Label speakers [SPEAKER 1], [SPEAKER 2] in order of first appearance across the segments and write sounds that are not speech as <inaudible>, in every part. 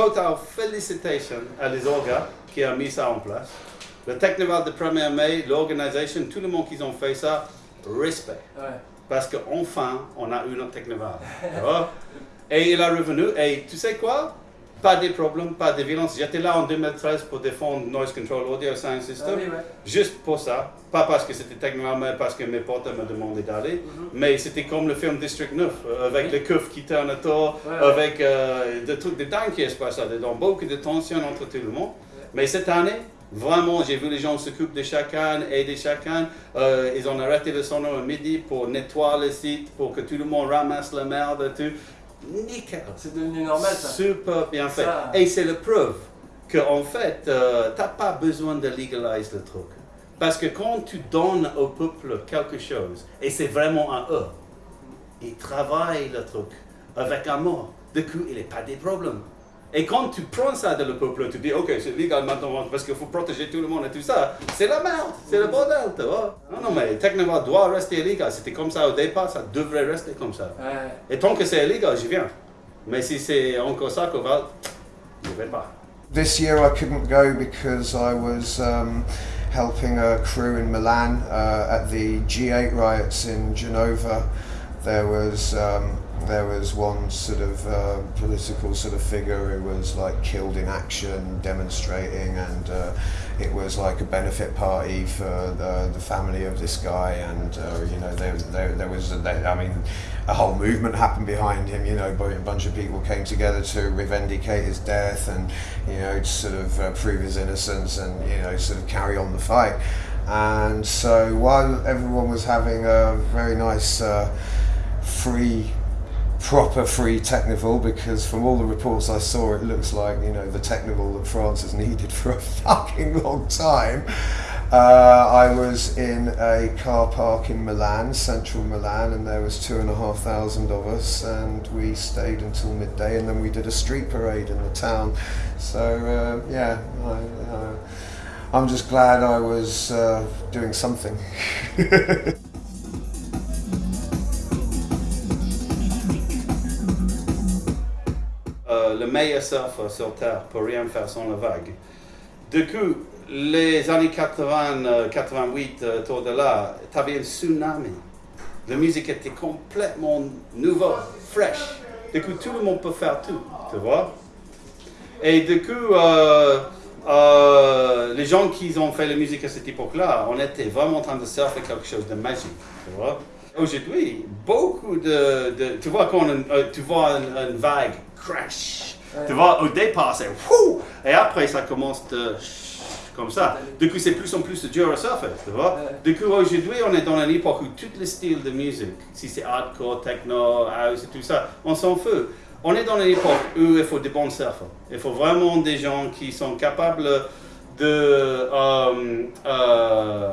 [SPEAKER 1] total félicitations à les orgas qui ont mis ça en place. Le Technival de 1er mai, l'organisation, tout le monde qui ont fait ça, respect.
[SPEAKER 2] Ouais.
[SPEAKER 1] Parce qu'enfin, on a eu notre Technival. <laughs> Et il est revenu, et tu sais quoi? Pas de problèmes, pas de violence. J'étais là en 2013 pour défendre Noise Control Audio Sound
[SPEAKER 2] Ah
[SPEAKER 1] System.
[SPEAKER 2] oui, ouais.
[SPEAKER 1] Juste pour ça, pas parce que c'était Technival, mais parce que mes potes me demandaient d'aller.
[SPEAKER 2] Mhm.
[SPEAKER 1] Mais c'était comme le film District 9, euh, avec
[SPEAKER 2] Oui.
[SPEAKER 1] le keuf qui tourne autour,
[SPEAKER 2] Ouais,
[SPEAKER 1] avec euh, des trucs de dingue qui se passent là-dedans, beaucoup de tension entre tout le monde. Mais cette année, vraiment, j'ai vu les gens s'occupent de chacun, aider chacun. Euh, ils ont arrêté le sonore à midi pour nettoyer le site, pour que tout le monde ramasse la merde et tout. Nickel.
[SPEAKER 2] C'est devenu normal ça.
[SPEAKER 1] Super bien fait.
[SPEAKER 2] Ça-
[SPEAKER 1] Et c'est la preuve qu'en fait, euh, tu n'as pas besoin de légaliser le truc. Parce que quand tu donnes au peuple quelque chose, et c'est vraiment à eux, ils travaillent le truc avec amour. Du coup, il n'y a pas de problème. Et quand tu prends ça de le peuple, tu dis, ok, c'est légal maintenant parce qu'il faut protéger tout le monde et tout ça, c'est la merde, c'est le bordel, tu vois. Non, non, mais techniquement, doit rester légal. C'était comme ça au départ, ça devrait rester comme ça.
[SPEAKER 2] Ouais.
[SPEAKER 1] Et tant que c'est illégal, j'y viens. Mais si c'est encore ça qu'on va, je vais pas.
[SPEAKER 3] This year I couldn't go because I was um, helping a crew in Milan uh, at the G8 riots in Genova. There was um, there was one sort of uh, political sort of figure who was like killed in action demonstrating, and uh, it was like a benefit party for the, the family of this guy, and uh, you know there, there, there was a, there, I mean a whole movement happened behind him. You know, a bunch of people came together to revendicate his death, and you know, sort of uh, prove his innocence, and you know, sort of carry on the fight. And so while everyone was having a very nice uh, free proper free technical because from all the reports I saw it looks like you know the technical that France has needed <laughs> for a fucking long time uh, I was in a car park in Milan, central Milan, and there was two and a half thousand of us, and we stayed until midday, and then we did a street parade in the town. So uh, yeah, I, uh, I'm just glad I was uh, doing something. <laughs>
[SPEAKER 1] meilleur surfeur sur Terre pour rien faire sans la vague. Du coup, les années 80, euh, 88, euh, autour de là, tu avais un tsunami. La musique était complètement nouveau, fraîche. Du coup, tout le monde peut faire tout, tu vois. Et du coup, euh, euh, les gens qui ont fait la musique à cette époque-là, on était vraiment en train de surfer quelque chose de magique, tu vois. Aujourd'hui, beaucoup de, Tu vois, quand euh, tu vois une vague crash,
[SPEAKER 2] Ouais.
[SPEAKER 1] tu vois, au départ, c'est wouh, et après, ça commence de comme ça. Du coup, c'est plus en plus dur à surfer, tu vois.
[SPEAKER 2] Ouais.
[SPEAKER 1] Du coup, aujourd'hui, on est dans une époque où tous les styles de musique, si c'est hardcore, techno, house et tout ça, on s'en fout. On est dans une époque où il faut des bons surfeurs. Il faut vraiment des gens qui sont capables de euh, euh,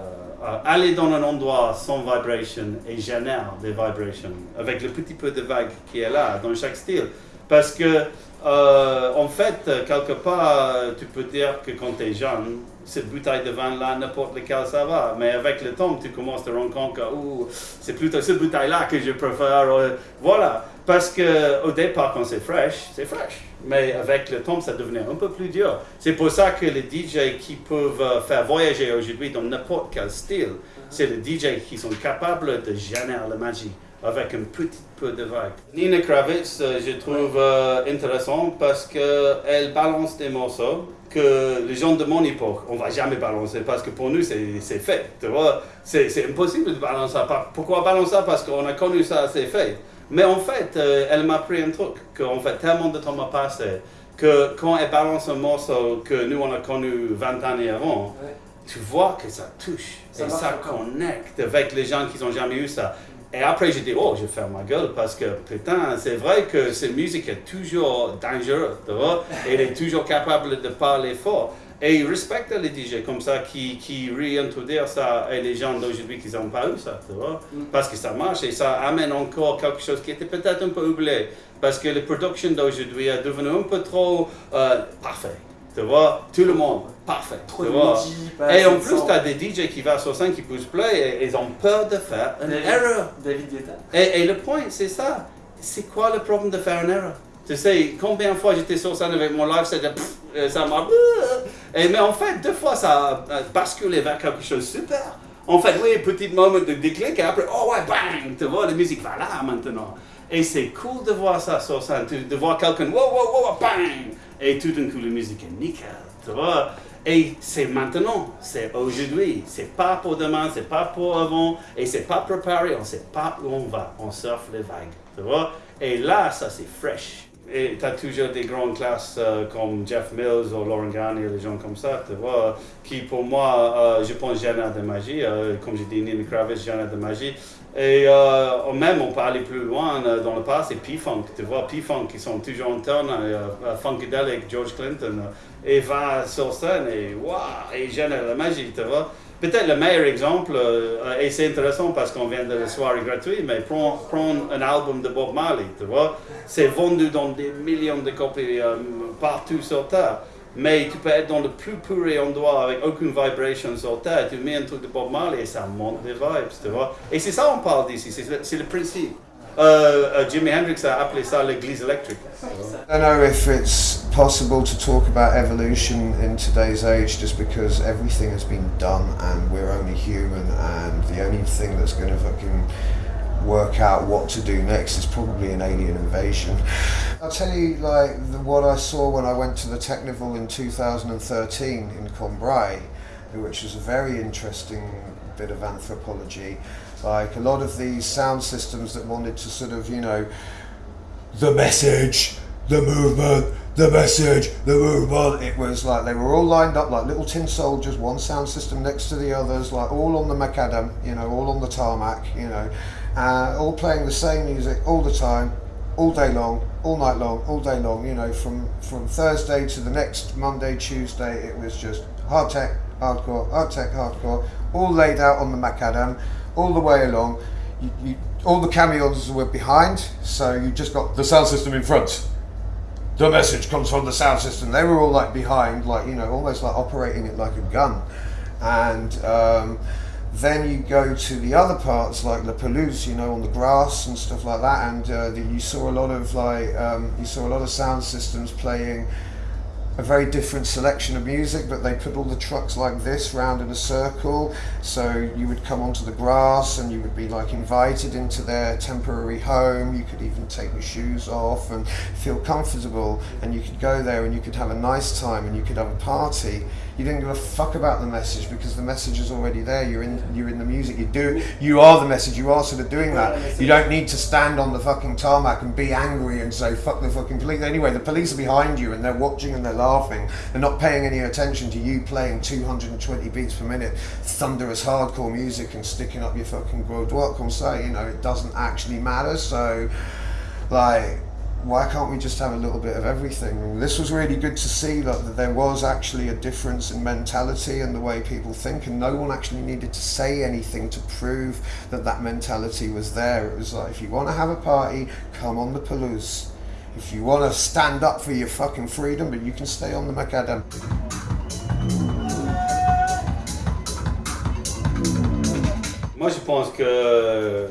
[SPEAKER 1] aller dans un endroit sans vibration et générer des vibrations avec le petit peu de vague qui est là dans chaque style. Parce que, euh, en fait, quelque part, tu peux dire que quand tu es jeune, cette bouteille de vin là, n'importe lequel ça va. Mais avec le temps, tu commences à te rendre compte que c'est plutôt cette bouteille là que je préfère. euh, Voilà. Parce que au départ, quand c'est fraîche, c'est fraîche. Mais avec le temps, ça devenait un peu plus dur. C'est pour ça que les DJ qui peuvent euh, faire voyager aujourd'hui dans n'importe quel style, c'est les DJ qui sont capables de générer la magie avec un petit peu de. Nina Kravitz, euh, je trouve euh, intéressant parce qu'elle balance des morceaux que les gens de mon époque, on va jamais balancer parce que pour nous c'est c'est fait, tu vois. C'est impossible de balancer ça. Pourquoi balancer ça? Parce qu'on a connu ça, c'est fait. Mais en fait, euh, elle m'a appris un truc, qu'en fait tellement de temps m'a passé, que quand elle balance un morceau que nous on a connu 20 années avant,
[SPEAKER 2] Ouais.
[SPEAKER 1] tu vois que ça touche
[SPEAKER 2] Ça
[SPEAKER 1] et ça connecte avec les gens qui n'ont jamais eu ça. Et après, j'ai dit, oh, je faire ma gueule parce que, putain, c'est vrai que cette musique est toujours dangereuse, tu vois. Et elle est toujours capable de parler fort. Et il respecte les DJ comme ça qui, qui réintroduisent ça et les gens d'aujourd'hui qui n'ont pas eu ça, tu vois.
[SPEAKER 2] Mm.
[SPEAKER 1] Parce que ça marche et ça amène encore quelque chose qui était peut-être un peu oublié. Parce que la production d'aujourd'hui est devenue un peu trop euh, parfait. Tu vois, tout le monde, parfait.
[SPEAKER 2] Trop de midi,
[SPEAKER 1] Et en plus, tu as des DJ qui vont sur scène, qui poussent play et ils ont peur de faire une
[SPEAKER 2] David-
[SPEAKER 1] erreur.
[SPEAKER 2] David Guetta.
[SPEAKER 1] Et, et le point, c'est ça. C'est quoi le problème de faire une erreur? Tu sais, combien de fois j'étais sur scène avec mon live, c'était euh, ça m'a. Et mais en fait, deux fois, ça a basculé vers quelque chose de super. En fait, oui, petit moment de déclic, et après, oh ouais, bang, tu vois, la musique va là maintenant. Et c'est cool de voir ça sur scène, de voir quelqu'un, wow, wow, wow, bang, et tout d'un coup, la musique est nickel, tu vois. Et c'est maintenant, c'est aujourd'hui, c'est pas pour demain, c'est pas pour avant, et c'est pas préparé, on sait pas où on va, on surfe les vagues, tu vois. Et là, ça c'est fresh. Et tu as toujours des grandes classes euh, comme Jeff Mills ou Lauren Garnier, des gens comme ça, tu vois, qui pour moi, euh, je pense, génère de magie. Euh, comme j'ai dit, Neil Kravitz, génère de magie. Et même, on peut aller plus loin dans le passé, P-Funk, tu vois, P-Funk, qui sont toujours en turn, Funkadelic, George Clinton, et va sur scène et waouh, et génère la magie, tu vois. Peut-être le meilleur exemple, euh, et c'est intéressant parce qu'on vient de la soirée gratuite, mais prends, un album de Bob Marley, tu vois, c'est vendu dans des millions de copies euh, partout sur Terre. Mais tu peux être dans le plus pur endroit avec aucune vibration sur Terre, tu mets un truc de Bob Marley et ça monte des vibes, tu vois. Et c'est ça qu'on parle d'ici, c'est le principe. Uh, uh, Jimi Hendrix a appelé ça l'église électrique.
[SPEAKER 3] I don't know if it's possible to talk about evolution in today's age just because everything has been done and we're only human and the only thing that's going to fucking work out what to do next is probably an alien invasion. I'll tell you like the, what I saw when I went to the Technival in 2013 in Combray, which was a very interesting bit of anthropology like a lot of these sound systems that wanted to sort of, you know, the message, the movement, the message, the movement. It was like they were all lined up like little tin soldiers, one sound system next to the others, like all on the macadam, you know, all on the tarmac, you know, uh, all playing the same music all the time, all day long, all night long, all day long. You know, from from Thursday to the next Monday, Tuesday, it was just hard tech, hardcore, hard tech, hardcore, all laid out on the macadam all the way along. You, you, all the cameos were behind, so you just got the sound system in front. The message comes from the sound system. They were all like behind, like you know, almost like operating it like a gun. And um, then you go to the other parts like the pelouse, you know, on the grass and stuff like that. And uh, the, you saw a lot of like um, you saw a lot of sound systems playing a very different selection of music, but they put all the trucks like this round in a circle. So you would come onto the grass and you would be like invited into their temporary home. You could even take your shoes off and feel comfortable, and you could go there and you could have a nice time and you could have a party you didn't give a fuck about the message because the message is already there. You're in you're in the music. You do you are the message. You are sort of doing that. You don't need to stand on the fucking tarmac and be angry and say fuck the fucking police. Anyway, the police are behind you and they're watching and they're laughing. They're not paying any attention to you playing 220 beats per minute, thunderous hardcore music and sticking up your fucking grode. What can say? You know, it doesn't actually matter. So, like why can't we just have a little bit of everything? This was really good to see that there was actually a difference in mentality and the way people think, and no one actually needed to say anything to prove that that mentality was there. It was like, if you want to have a party, come on the Palouse. If you want to stand up for your fucking freedom, but you can stay on the macadam.
[SPEAKER 1] Moi, je pense que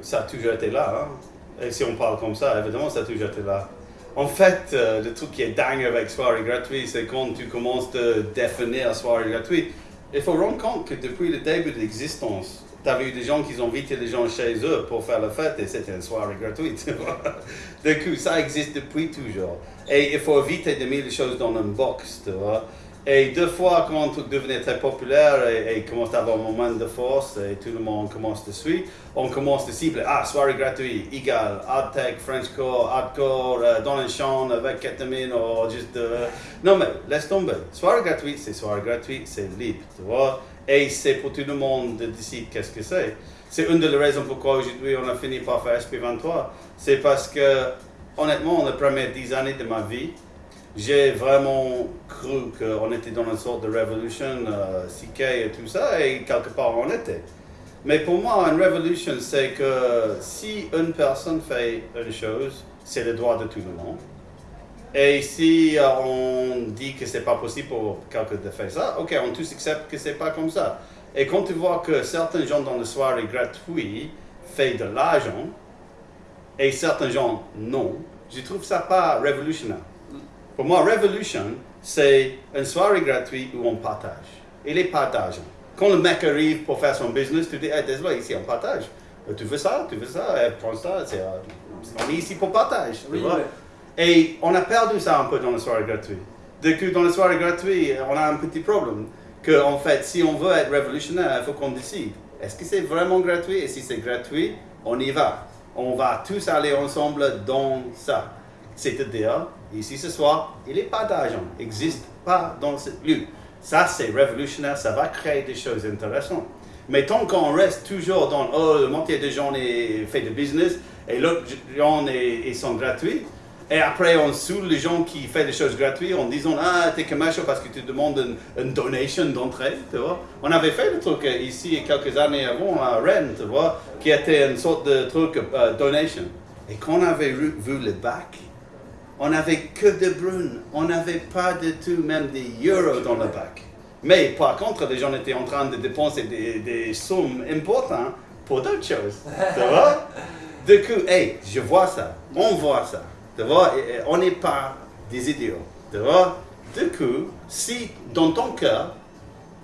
[SPEAKER 1] ça a toujours été là. Hein. Et si on parle comme ça, évidemment, ça a toujours été là. En fait, euh, le truc qui est dingue avec soirée gratuite, c'est quand tu commences de définir soirée gratuite, il faut rendre compte que depuis le début de l'existence, tu as vu des gens qui ont invité les gens chez eux pour faire la fête et c'était une soirée gratuite. <laughs> du coup, ça existe depuis toujours. Et il faut éviter de mettre les choses dans une box, tu vois. Et deux fois, quand on devenait très populaire et, et commence à avoir un moment de force et tout le monde commence de suivre, on commence de cibler, ah, soirée gratuite, égal, hard tech, Frenchcore, hardcore, euh, dans le champ avec ketamine ou juste... Euh, non mais, laisse tomber. Soirée gratuite, c'est soirée gratuite, c'est libre, tu vois. Et c'est pour tout le monde de décider qu'est-ce que c'est. C'est une des raisons pourquoi aujourd'hui on a fini par faire SP23. C'est parce que, honnêtement, les premières dix années de ma vie, j'ai vraiment cru qu'on était dans une sorte de révolution, euh, CK et tout ça, et quelque part on était. Mais pour moi, une révolution, c'est que si une personne fait une chose, c'est le droit de tout le monde. Et si euh, on dit que c'est pas possible pour quelqu'un de faire ça, ok, on tous accepte que c'est pas comme ça. Et quand tu vois que certains gens dans le soirée gratuit font de l'argent, et certains gens non, je trouve ça pas révolutionnaire. Pour moi, Revolution, c'est une soirée gratuite où on partage. Et les partages. Quand le mec arrive pour faire son business, tu dis, hey, désolé, ici on partage. Euh, Tu veux ça, tu veux ça, eh, prends ça, c'est, euh, on est ici pour partage.
[SPEAKER 2] Oui, ouais.
[SPEAKER 1] Et on a perdu ça un peu dans la soirée gratuite. Du coup, dans la soirée gratuite, on a un petit problème. Que, en fait, si on veut être révolutionnaire, il faut qu'on décide. Est-ce que c'est vraiment gratuit? Et si c'est gratuit, on y va. On va tous aller ensemble dans ça. C'est-à-dire, ici ce soir, il n'est pas d'argent. n'existe pas dans ce lieu. Ça, c'est révolutionnaire. Ça va créer des choses intéressantes. Mais tant qu'on reste toujours dans oh, le moitié des gens fait de business et l'autre gens ils sont gratuits, et après on saoule les gens qui font des choses gratuites en disant ah t'es commercial parce que tu demandes une, donation d'entrée, tu vois. On avait fait le truc euh, ici quelques années avant à Rennes, tu vois, qui était une sorte de truc euh, donation. Et quand on avait vu le bac, on n'avait que de brunes, on n'avait pas du tout même des euros dans le bac. Mais par contre, les gens étaient en train de dépenser des, des sommes importantes pour d'autres choses. <laughs> Tu vois? Du coup, hey, je vois ça, on voit ça. Tu vois? Et- et on n'est pas des idiots. Tu vois? Du coup, si dans ton cœur,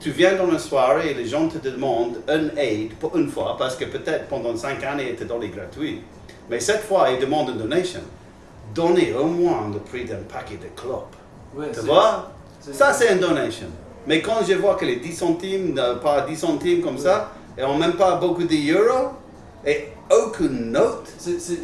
[SPEAKER 1] tu viens dans une soirée et les gens te demandent une aide pour une fois, parce que peut-être pendant cinq années, ils te donnent gratuit. Mais cette fois, ils demandent une donation. Donnez au moins le prix d'un paquet de clopes.
[SPEAKER 2] Ouais,
[SPEAKER 1] Tu vois? Ça, c'est une donation. Mais quand je vois que les 10 centimes, euh, pas 10 centimes comme ça, et ont même pas beaucoup d'euros, et aucune note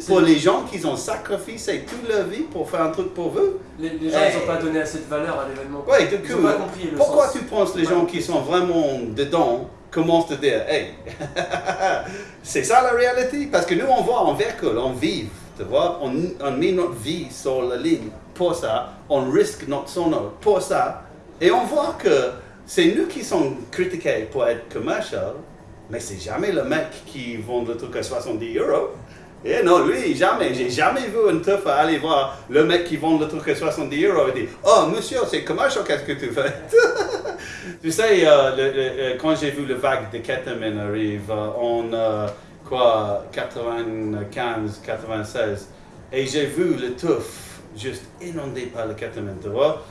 [SPEAKER 1] pour les gens qui ont sacrifié toute leur vie pour faire un truc pour vous.
[SPEAKER 2] Les, les gens, n'ont pas donné assez de valeur à l'événement.
[SPEAKER 1] Ouais, du
[SPEAKER 2] Ils
[SPEAKER 1] coup,
[SPEAKER 2] ont pas compris le
[SPEAKER 1] pourquoi
[SPEAKER 2] sens.
[SPEAKER 1] tu penses les gens qui sont vraiment dedans commencent à dire, hey, <laughs> c'est ça la réalité? Parce que nous, on voit en véhicule, on vit, tu vois, on, on met notre vie sur la ligne. Pour ça, on risque notre sonore pour ça, et on voit que c'est nous qui sommes critiqués pour être commercial, mais c'est jamais le mec qui vend le truc à 70 euros. Et non, lui, jamais. J'ai jamais vu un teuf aller voir le mec qui vend le truc à 70 euros et dire Oh, monsieur, c'est commercial, qu'est-ce que tu fais <laughs> Tu sais, euh, le- euh, quand j'ai vu le vague de ketamine arrive euh, euh, quoi, 95, 96, et j'ai vu le teuf juste inondé par le ketamine, tu vois,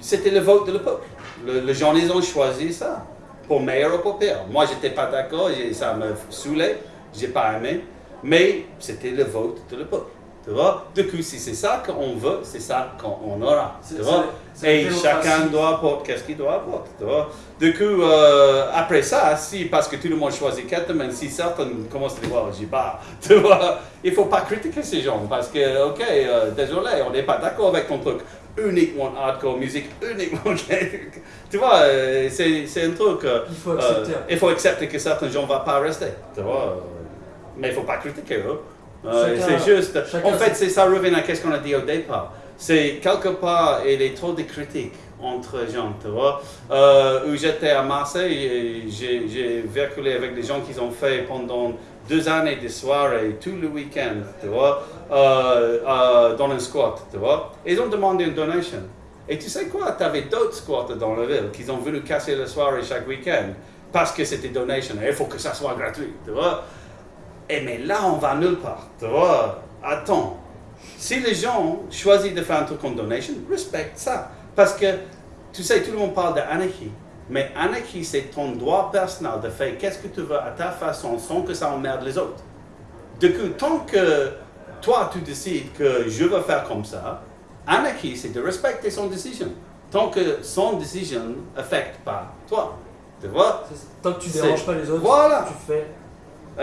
[SPEAKER 1] c'était le vote de le peuple. Le- les gens, ils ont choisi ça, pour meilleur ou pour pire. Moi, j'étais pas d'accord, ça me saoulait, j'ai pas aimé, mais c'était le vote de le peuple. Tu vois? Du coup, si c'est ça qu'on veut, c'est ça qu'on aura. Tu vois? Et chacun doit apporter qu'est-ce qu'il doit apporter. Tu vois? Du coup, euh, après ça, si, parce que tout le monde choisit Ketamine, si certains commencent à dire, oh, j'y pars, <laughs> tu vois, il faut pas critiquer ces gens, parce que, ok, euh, désolé, on n'est pas d'accord avec ton truc uniquement hardcore musique, uniquement, <laughs> tu vois, euh, c'est un truc, euh,
[SPEAKER 2] Il faut accepter.
[SPEAKER 1] euh, il faut accepter que certains gens ne vont pas rester, tu vois, mais il faut pas critiquer eux. Euh, c'est juste, en fait, c'est ça revient à ce qu'on a dit au départ? C'est quelque part, il y a trop de critiques entre gens, tu vois. Euh, où j'étais à Marseille, j'ai véhiculé avec des gens qui ont fait pendant deux années de soirées, tout le week-end, tu vois, euh, euh, dans un squat, tu vois. Ils ont demandé une donation. Et tu sais quoi, tu avais d'autres squatters dans la ville qui ont voulu casser la soirée chaque week-end parce que c'était donation. Et il faut que ça soit gratuit, tu vois. Et mais là, on va nulle part, tu vois. Attends, si les gens choisissent de faire un truc en donation, respecte ça. Parce que, tu sais, tout le monde parle d'anarchie. Mais anarchie, c'est ton droit personnel de faire qu'est-ce que tu veux à ta façon sans que ça emmerde les autres. Du coup, tant que toi, tu décides que je veux faire comme ça, anarchie, c'est de respecter son décision. Tant que son décision n'affecte pas toi. Tu vois?
[SPEAKER 2] C'est- Tant que tu
[SPEAKER 1] C'est-
[SPEAKER 2] déranges pas les autres,
[SPEAKER 1] Voilà.
[SPEAKER 2] tu fais.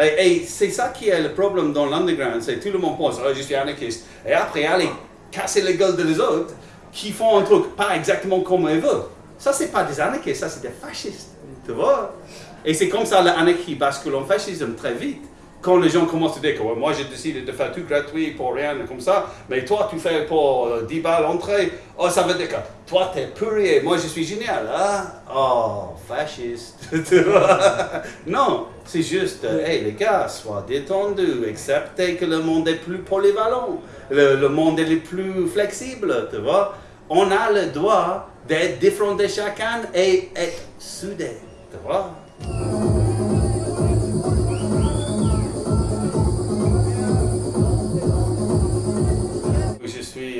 [SPEAKER 1] Et, c'est ça qui est le problème dans l'underground, c'est tout le monde pense, oh, je suis anarchiste. Et après, aller casser les gueules des autres qui font un truc pas exactement comme ils veulent. Ça, c'est pas des anarchistes, ça, c'est des fascistes. Tu vois? Et c'est comme ça l'anarchie bascule en fascisme très vite. Quand les gens commencent à dire que moi j'ai décidé de faire tout gratuit pour rien comme ça, mais toi tu fais pour euh, 10 balles l'entrée, oh ça veut dire que toi t'es purée, moi je suis génial, hein Oh, fasciste. <laughs> Tu vois? Non, c'est juste, euh, hey les gars, sois détendus, acceptez que le monde est plus polyvalent, le, le monde est plus flexible, tu vois? On a le droit d'être différent de chacun et être soudés, tu vois?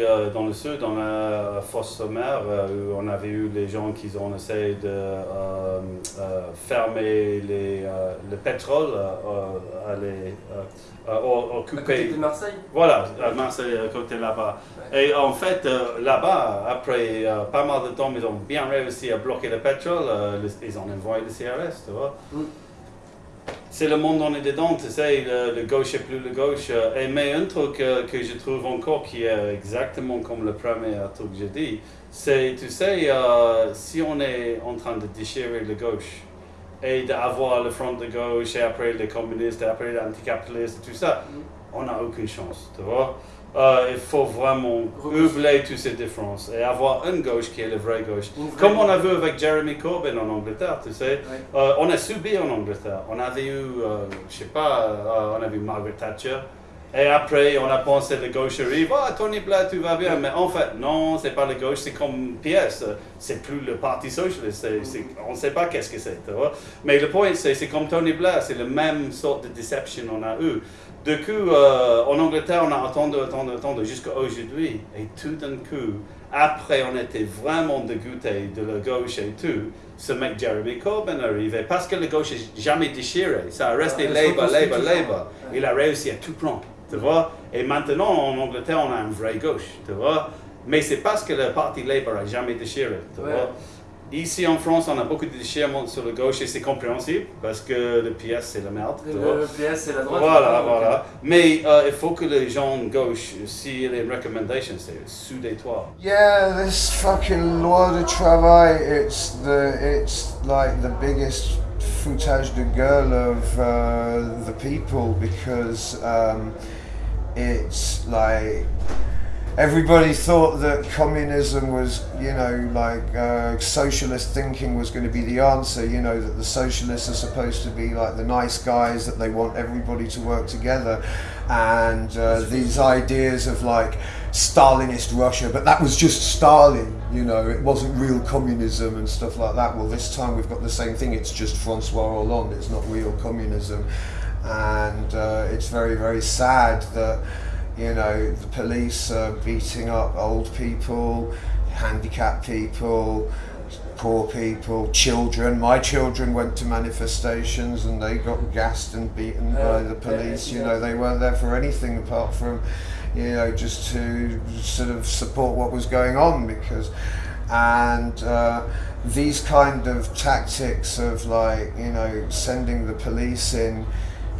[SPEAKER 1] Euh, dans le sud, dans la fosse sommaire, euh, où on avait eu les gens qui ont essayé de euh, euh, fermer les, euh, le pétrole, euh, à les, euh, euh, au-
[SPEAKER 2] À côté de Marseille
[SPEAKER 1] Voilà, à Marseille, à côté là-bas. Et en fait, euh, là-bas, après euh, pas mal de temps, ils ont bien réussi à bloquer le pétrole. euh, le- ils ont envoyé le CRS, tu vois.
[SPEAKER 2] Mm.
[SPEAKER 1] C'est le monde on est dedans, tu sais, le, le gauche est plus le gauche. euh, Et, mais un truc euh, que je trouve encore qui est exactement comme le premier truc que j'ai dit, c'est, tu sais, euh, si on est en train de déchirer le gauche et d'avoir le front de gauche et après les communistes et après les anticapitalistes et tout ça,
[SPEAKER 2] Mm.
[SPEAKER 1] on n'a aucune chance, tu vois. Euh, il faut vraiment oublier toutes ces différences et avoir une gauche qui est la vraie gauche. Comme on a vu avec Jeremy Corbyn en Angleterre, tu sais. Euh, on a subi en Angleterre. On avait eu, euh, je sais pas, euh, on a vu Margaret Thatcher. Et après, on a pensé la gauche arrive, ah, Tony Blair, tout va bien. Mais en fait, non, c'est pas la gauche, c'est comme PS. C'est plus le Parti socialiste. c'est- on ne sait pas qu'est-ce que c'est. Mais le point, c'est comme Tony Blair, c'est le même sorte de déception qu'on a eu. Du coup, euh, en Angleterre, on a attendu, attendu, attendu jusqu'à aujourd'hui. Et tout d'un coup, après, on était vraiment dégoûté de la gauche et tout. Ce mec Jeremy Corbyn arrivait parce que la gauche n'est jamais déchiré. Ça a resté Labour, Labour. Labour. Il a réussi à tout prendre, tu vois. Et maintenant, en Angleterre, on a une vraie gauche, tu vois. Mais c'est parce que le parti Labour a jamais déchiré, tu vois. Ici en France, on a beaucoup de déchirements sur la gauche et c'est compréhensible parce que le PS c'est la merde.
[SPEAKER 2] Le, le PS, c'est la droite.
[SPEAKER 1] Voilà,
[SPEAKER 2] donc,
[SPEAKER 1] voilà. Mais euh, il faut que les gens de gauche, s'il y a une recommandation, c'est soudez-toi.
[SPEAKER 3] Yeah, this fucking loi de travail, it's the it's like the biggest foutage de gueule of uh, the people because um, it's like everybody thought that communism was, you know, like uh, socialist thinking was going to be the answer. You know that the socialists are supposed to be like the nice guys that they want everybody to work together, and uh, these ideas of like Stalinist Russia, but that was just Stalin. You know, it wasn't real communism and stuff like that. Well, this time we've got the same thing. It's just Francois Hollande. It's not real communism, and uh, it's very very sad that you know, the police are beating up old people, handicapped people, poor people, children. My children went to manifestations and they got gassed and beaten by
[SPEAKER 2] Uh,
[SPEAKER 3] the police.
[SPEAKER 2] yeah,
[SPEAKER 3] You know, they weren't there for anything apart from, you know, just to sort of support what was going on because, and uh, these kind of tactics of like, you know, sending the police in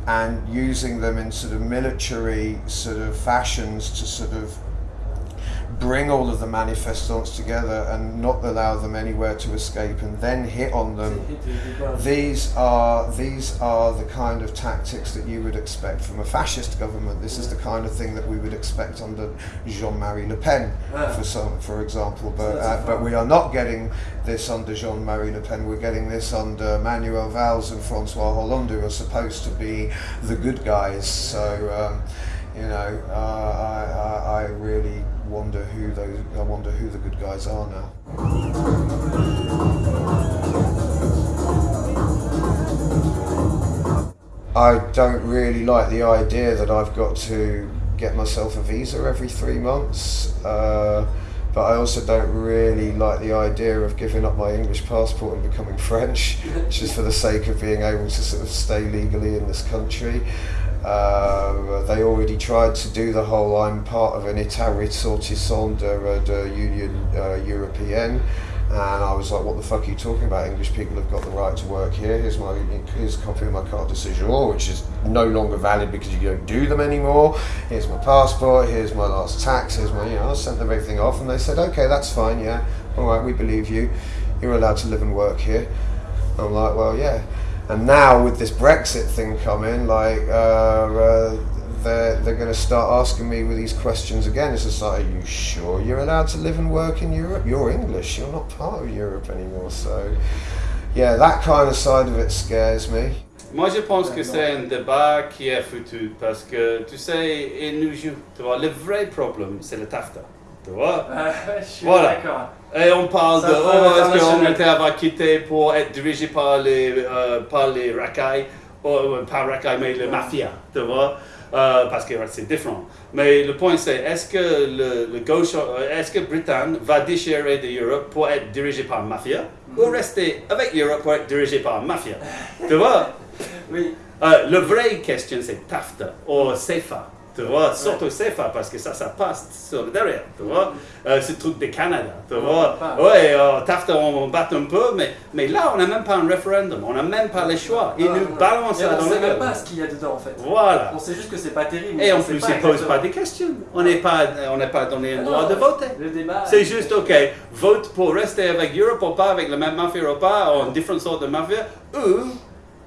[SPEAKER 3] and using them in sort of military sort of fashions to sort of bring all of the manifestants together and not allow them anywhere to escape and then hit on them
[SPEAKER 2] hit the- the ball.
[SPEAKER 3] these are these are the kind of tactics that you would expect from a fascist government. This is the kind of thing that we would expect under Jean-Marie Le Pen,
[SPEAKER 2] Ah.
[SPEAKER 3] for some, for example. But uh, but we are not getting this under Jean-Marie Le Pen. We're getting this under Manuel Valls and Francois Hollande, who are supposed to be the good guys. So um, you know, uh, I, I I really wonder who those I wonder who the good guys are now. I don't really like the idea that I've got to get myself a visa every three months. Uh, but I also don't really like the idea of giving up my English passport and becoming <laughs> French, just for the sake of being able to sort of stay legally in this country. Uh, they already tried to do the whole I'm part of an ressortissant de, de Union uh. And I was like, what the fuck are you talking about? English people have got the right to work here. Here's my here's a copy of my carte de which is no longer valid because you don't do them anymore. Here's my passport. Here's my last tax. Here's my, you know, I sent them everything off, and they said, okay, that's fine. Yeah, all right, we believe you. You're allowed to live and work here. I'm like, well, yeah. And now with this Brexit thing coming, like, uh, uh, they're, they're going to start asking me with these questions again. It's just like, are you sure you're allowed to live and work in Europe? You're English, you're not part of Europe anymore. So, yeah, that kind of side of it scares me.
[SPEAKER 1] Moi, je pense que c'est un débat qui est foutu parce que, tu sais, il nous. Tu vois, le vrai problème, c'est le TAFTA. Tu vois
[SPEAKER 2] Ah, <laughs> je suis
[SPEAKER 1] Voilà.
[SPEAKER 2] d'accord.
[SPEAKER 1] Et on parle
[SPEAKER 2] Ça
[SPEAKER 1] de oh, est-ce que l'Angleterre va quitter pour être dirigée par les, euh, par les racailles, ou, euh, pas racailles, mais les mafias, tu vois. euh, parce que c'est différent. Mais le point c'est, est-ce que le, le gauche, euh, est-ce que Britain va déchirer de l'Europe pour être dirigé par la mafia ou rester avec l'Europe pour être dirigé par la mafia? Tu vois?
[SPEAKER 2] Oui.
[SPEAKER 1] euh, Le vrai question c'est TAFTA ou CEFA. Tu vois, surtout CEFA parce que ça, ça passe sur le derrière. Tu vois, euh, ce truc de Canada. Tu vois, ouais, euh, TAFTA on, bat un peu, mais, mais là on n'a même pas un référendum, on n'a même pas les choix. Ils
[SPEAKER 2] Non,
[SPEAKER 1] nous balancent ça
[SPEAKER 2] on
[SPEAKER 1] dans
[SPEAKER 2] sait
[SPEAKER 1] le
[SPEAKER 2] même pas ce qu'il y a dedans en fait.
[SPEAKER 1] Voilà.
[SPEAKER 2] On sait juste que c'est pas terrible.
[SPEAKER 1] Et en plus, ils ne posent pas des questions. On n'est pas, on pas donné le
[SPEAKER 2] Ah
[SPEAKER 1] droit de voter.
[SPEAKER 2] Le débat.
[SPEAKER 1] C'est juste, OK, vote pour rester avec Europe ou pas, avec la même mafia ou pas, ou une différente sorte de mafia, ou,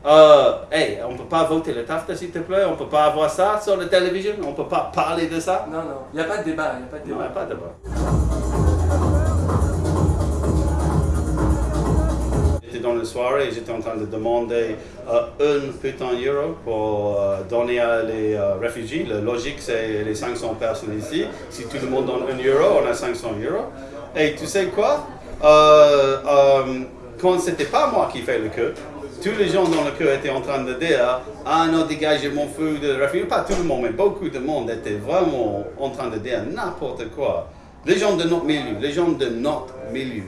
[SPEAKER 1] euh, hey, on ne peut pas voter le TAFTA, s'il te plaît, on ne peut pas avoir ça sur la télévision, on ne peut pas parler de ça.
[SPEAKER 2] Non, non. Il n'y a pas de débat. Il n'y a pas de
[SPEAKER 1] Non, il n'y a
[SPEAKER 2] débat.
[SPEAKER 1] pas de débat. J'étais dans la soirée et j'étais en train de demander euh, un putain euro pour euh, donner à les euh, réfugiés. La logique, c'est les 500 personnes ici. Si tout le monde donne un euro, on a 500 euros. Et tu sais quoi? Euh, Quand c'était pas moi qui fais le queue, tous les gens dans le queue étaient en train de dire Ah non, dégagez mon feu de réfugiés. Pas tout le monde, mais beaucoup de monde était vraiment en train de dire n'importe quoi. Les gens de notre milieu, les gens de notre milieu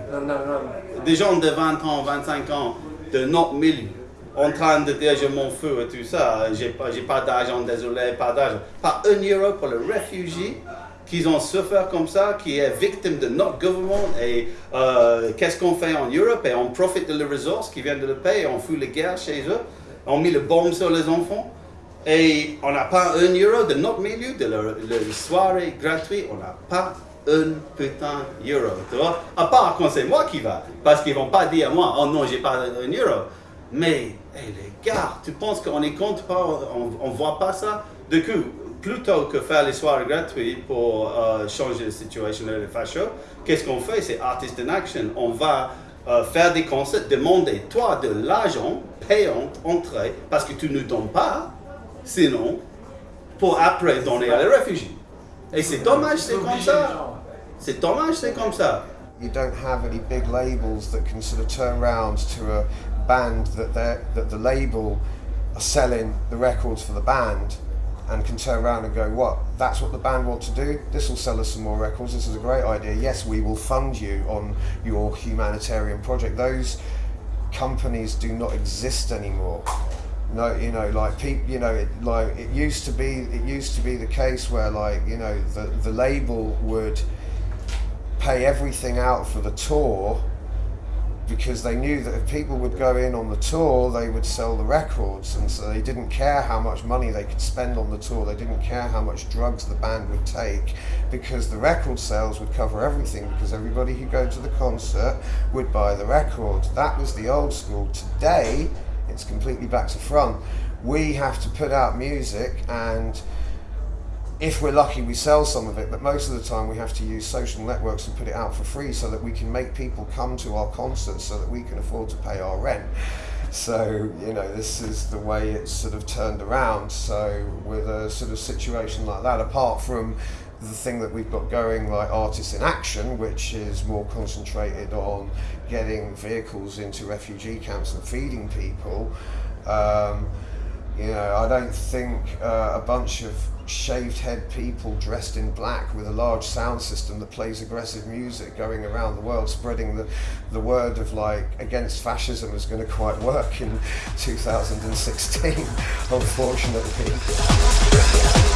[SPEAKER 1] des gens de 20 ans, 25 ans de notre milieu en train de dire je m'en fous et tout ça, j'ai pas, pas d'argent, désolé, pas d'argent. Pas un euro pour le réfugié qui ont souffert comme ça, qui est victime de notre gouvernement et euh, qu'est-ce qu'on fait en Europe et on profite de les ressources qui viennent de le pays, on fout les guerres chez eux, on met le bombe sur les enfants et on n'a pas un euro de notre milieu, de leur, soirée gratuite, on n'a pas un putain euro, tu vois. À part quand c'est moi qui va, parce qu'ils vont pas dire à moi, oh non, j'ai pas un euro. Mais, hey, les gars, tu penses qu'on est contre pas, on, on voit pas ça? Du coup, plutôt que faire les soirées gratuites pour euh, changer la situation de les fachos, qu'est-ce qu'on fait? C'est Artist in Action. On va euh, faire des concerts, demander, toi, de l'argent payant, entrée, parce que tu ne donnes pas, sinon, pour après donner à les réfugiés. Et c'est dommage, c'est comme ça. C'est dommage, c'est comme ça.
[SPEAKER 3] you don't have any big labels that can sort of turn around to a band that they're, that the label are selling the records for the band and can turn around and go, what? That's what the band want to do. This will sell us some more records. This is a great idea. Yes, we will fund you on your humanitarian project. Those companies do not exist anymore. No, you know, like people, you know, it, like it used to be. It used to be the case where, like, you know, the the label would pay everything out for the tour because they knew that if people would go in on the tour, they would sell the records, and so they didn't care how much money they could spend on the tour. They didn't care how much drugs the band would take, because the record sales would cover everything. Because everybody who go to the concert would buy the record. That was the old school. Today, it's completely back to front. We have to put out music and if we're lucky, we sell some of it, but most of the time we have to use social networks and put it out for free so that we can make people come to our concerts so that we can afford to pay our rent. So, you know, this is the way it's sort of turned around. So, with a sort of situation like that, apart from the thing that we've got going, like Artists in Action, which is more concentrated on getting vehicles into refugee camps and feeding people, um, you know, I don't think uh, a bunch of shaved head people dressed in black with a large sound system that plays aggressive music going around the world spreading the, the word of like against fascism is going to quite work in <laughs> 2016 <laughs> unfortunately